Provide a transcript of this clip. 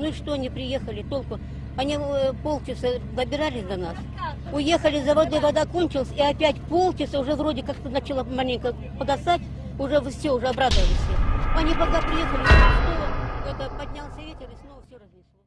Ну и что, они приехали, толку? Они э, полчаса добирались до нас, уехали за водой, вода кончилась, и опять полчаса уже вроде как-то начало маленько погасать, уже все, уже обрадовались. Они пока приехали, снова это, поднялся ветер и снова все разнесло.